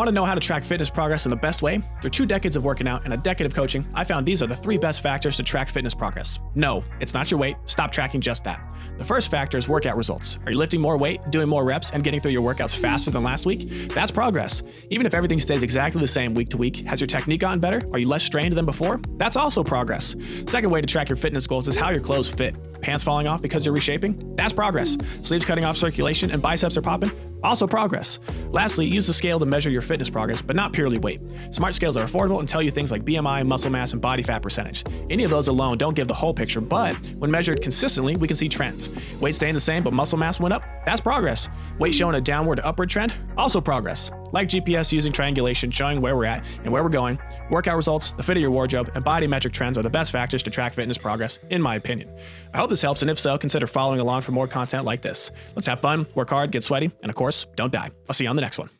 Want to know how to track fitness progress in the best way? Through two decades of working out and a decade of coaching, I found these are the three best factors to track fitness progress. No, it's not your weight. Stop tracking just that. The first factor is workout results. Are you lifting more weight, doing more reps, and getting through your workouts faster than last week? That's progress. Even if everything stays exactly the same week to week, has your technique gotten better? Are you less strained than before? That's also progress. Second way to track your fitness goals is how your clothes fit. Pants falling off because you're reshaping? That's progress. Sleeves cutting off circulation and biceps are popping? Also progress. Lastly, use the scale to measure your fitness progress, but not purely weight. Smart scales are affordable and tell you things like BMI, muscle mass, and body fat percentage. Any of those alone don't give the whole picture, but when measured consistently, we can see trends. Weight staying the same, but muscle mass went up? That's progress. Weight showing a downward to upward trend? Also progress. Like GPS using triangulation showing where we're at and where we're going, workout results, the fit of your wardrobe, and body metric trends are the best factors to track fitness progress, in my opinion. I hope this helps, and if so, consider following along for more content like this. Let's have fun, work hard, get sweaty, and of course, don't die. I'll see you on the next one.